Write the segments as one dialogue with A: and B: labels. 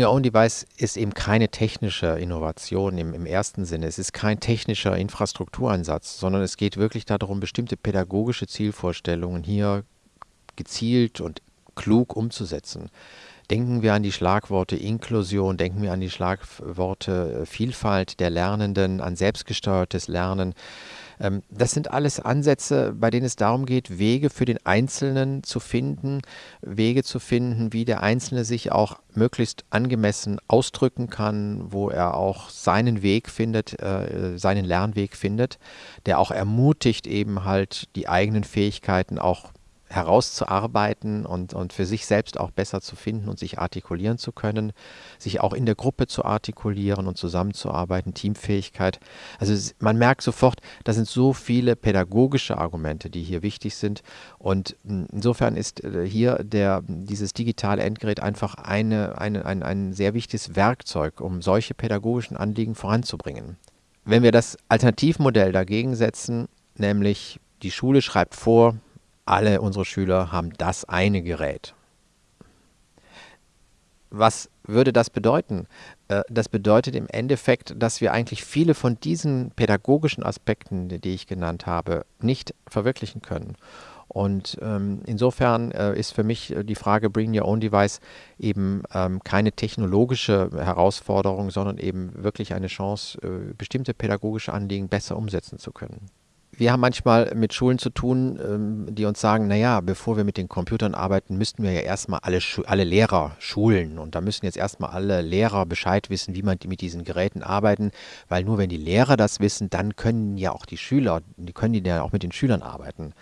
A: Own Device ist eben keine technische Innovation im, im ersten Sinne. Es ist kein technischer Infrastrukturansatz, sondern es geht wirklich darum, bestimmte pädagogische Zielvorstellungen hier gezielt und klug umzusetzen. Denken wir an die Schlagworte Inklusion, denken wir an die Schlagworte Vielfalt der Lernenden, an selbstgesteuertes Lernen. Ähm, das sind alles Ansätze, bei denen es darum geht, Wege für den Einzelnen zu finden, Wege zu finden, wie der Einzelne sich auch möglichst angemessen ausdrücken kann, wo er auch seinen Weg findet, äh, seinen Lernweg findet, der auch ermutigt, eben halt die eigenen Fähigkeiten auch herauszuarbeiten und, und für sich selbst auch besser zu finden und sich artikulieren zu können, sich auch in der Gruppe zu artikulieren und zusammenzuarbeiten, Teamfähigkeit. Also man merkt sofort, da sind so viele pädagogische Argumente, die hier wichtig sind. Und insofern ist äh, hier der, dieses digitale Endgerät einfach eine, eine, ein, ein sehr wichtiges Werkzeug, um solche pädagogischen Anliegen voranzubringen. Wenn wir das Alternativmodell dagegen setzen, nämlich die Schule schreibt vor, alle unsere Schüler haben das eine Gerät. Was würde das bedeuten? Äh, das bedeutet im Endeffekt, dass wir eigentlich viele von diesen pädagogischen Aspekten, die ich genannt habe, nicht verwirklichen können. Und ähm, insofern äh, ist für mich die Frage Bring Your Own Device eben ähm, keine technologische Herausforderung, sondern eben wirklich eine Chance, äh, bestimmte pädagogische Anliegen besser umsetzen zu können wir haben manchmal mit Schulen zu tun, ähm, die uns sagen, naja, bevor wir mit den Computern arbeiten, müssten wir ja erstmal alle, alle Lehrer schulen. Und da müssen jetzt erstmal alle Lehrer Bescheid wissen, wie man mit diesen Geräten arbeiten, weil nur wenn die Lehrer das wissen, dann können ja auch die Schüler, die können die ja auch mit den Schülern arbeiten.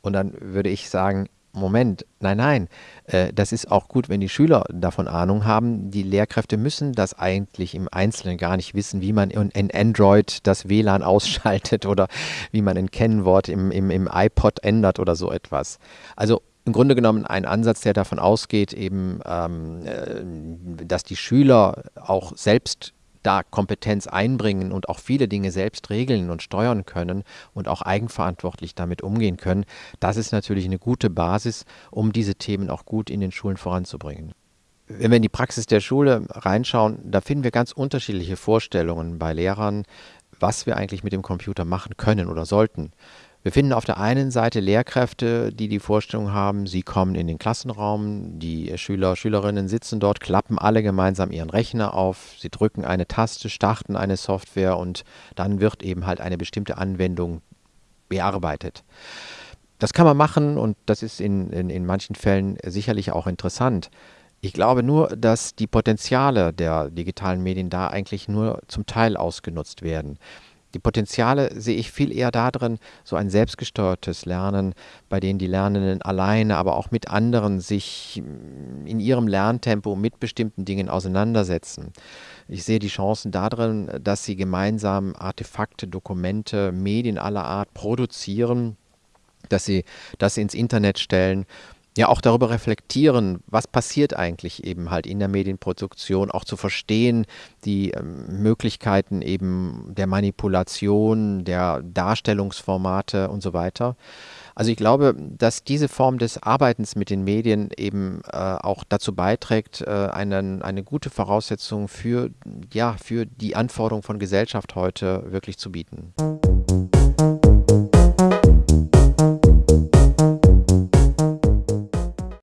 A: Und dann würde ich sagen, Moment, nein, nein, äh, das ist auch gut, wenn die Schüler davon Ahnung haben. Die Lehrkräfte müssen das eigentlich im Einzelnen gar nicht wissen, wie man in, in Android das WLAN ausschaltet oder wie man ein Kennwort im, im, im iPod ändert oder so etwas. Also im Grunde genommen ein Ansatz, der davon ausgeht, eben, ähm, äh, dass die Schüler auch selbst da Kompetenz einbringen und auch viele Dinge selbst regeln und steuern können und auch eigenverantwortlich damit umgehen können, das ist natürlich eine gute Basis, um diese Themen auch gut in den Schulen voranzubringen. Wenn wir in die Praxis der Schule reinschauen, da finden wir ganz unterschiedliche Vorstellungen bei Lehrern, was wir eigentlich mit dem Computer machen können oder sollten. Wir finden auf der einen Seite Lehrkräfte, die die Vorstellung haben, sie kommen in den Klassenraum, die Schüler, Schülerinnen sitzen dort, klappen alle gemeinsam ihren Rechner auf, sie drücken eine Taste, starten eine Software und dann wird eben halt eine bestimmte Anwendung bearbeitet. Das kann man machen und das ist in, in, in manchen Fällen sicherlich auch interessant. Ich glaube nur, dass die Potenziale der digitalen Medien da eigentlich nur zum Teil ausgenutzt werden. Die Potenziale sehe ich viel eher darin, so ein selbstgesteuertes Lernen, bei dem die Lernenden alleine, aber auch mit anderen sich mm, in ihrem Lerntempo mit bestimmten Dingen auseinandersetzen. Ich sehe die Chancen darin, dass sie gemeinsam Artefakte, Dokumente, Medien aller Art produzieren, dass sie das ins Internet stellen ja auch darüber reflektieren, was passiert eigentlich eben halt in der Medienproduktion, auch zu verstehen, die ähm, Möglichkeiten eben der Manipulation, der Darstellungsformate und so weiter. Also ich glaube, dass diese Form des Arbeitens mit den Medien eben äh, auch dazu beiträgt, äh, einen, eine gute Voraussetzung für, ja, für die Anforderungen von Gesellschaft heute wirklich zu bieten.